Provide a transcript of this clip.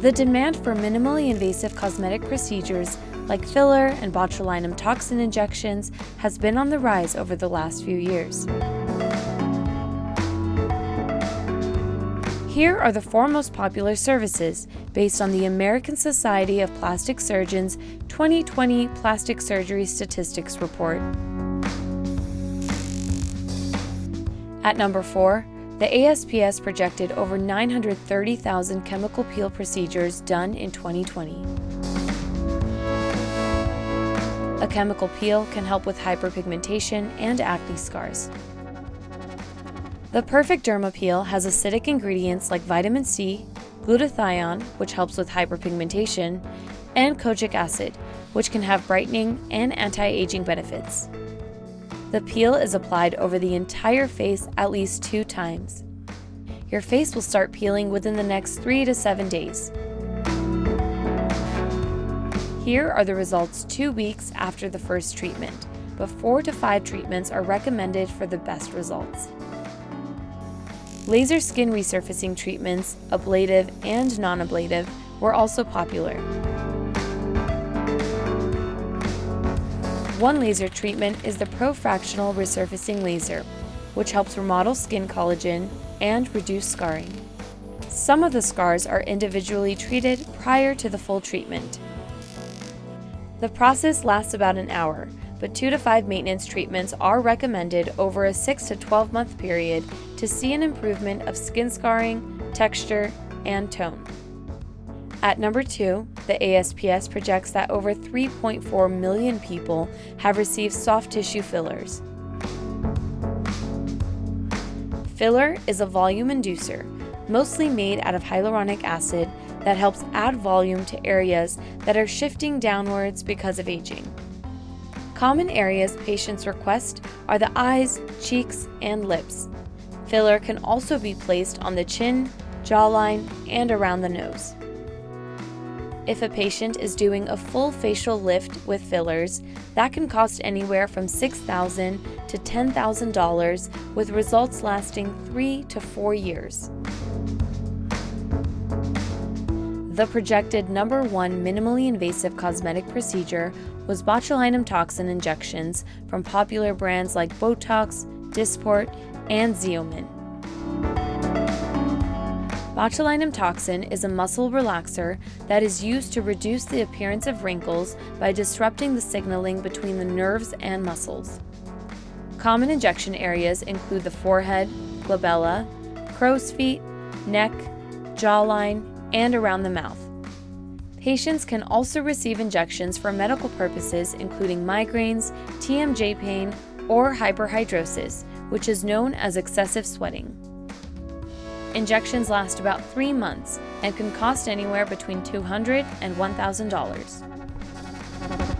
The demand for minimally invasive cosmetic procedures like filler and botulinum toxin injections has been on the rise over the last few years. Here are the four most popular services based on the American Society of Plastic Surgeons 2020 Plastic Surgery Statistics Report. At number 4, the ASPS projected over 930,000 chemical peel procedures done in 2020. A chemical peel can help with hyperpigmentation and acne scars. The Perfect Derma Peel has acidic ingredients like vitamin C, glutathione, which helps with hyperpigmentation, and kojic acid, which can have brightening and anti-aging benefits. The peel is applied over the entire face at least two times. Your face will start peeling within the next three to seven days. Here are the results two weeks after the first treatment, but four to five treatments are recommended for the best results. Laser skin resurfacing treatments, ablative and non-ablative, were also popular. One laser treatment is the Profractional Resurfacing Laser, which helps remodel skin collagen and reduce scarring. Some of the scars are individually treated prior to the full treatment. The process lasts about an hour, but 2 to 5 maintenance treatments are recommended over a 6 to 12 month period to see an improvement of skin scarring, texture, and tone. At number 2, the ASPS projects that over 3.4 million people have received soft tissue fillers. Filler is a volume inducer, mostly made out of hyaluronic acid that helps add volume to areas that are shifting downwards because of aging. Common areas patients request are the eyes, cheeks, and lips. Filler can also be placed on the chin, jawline, and around the nose. If a patient is doing a full facial lift with fillers, that can cost anywhere from 6,000 to $10,000 with results lasting 3 to 4 years. The projected number one minimally invasive cosmetic procedure was botulinum toxin injections from popular brands like Botox, Dysport, and Xeomin. Botulinum toxin is a muscle relaxer that is used to reduce the appearance of wrinkles by disrupting the signaling between the nerves and muscles. Common injection areas include the forehead, glabella, crow's feet, neck, jawline, and around the mouth. Patients can also receive injections for medical purposes including migraines, TMJ pain, or hyperhidrosis, which is known as excessive sweating. Injections last about three months and can cost anywhere between $200 and $1,000.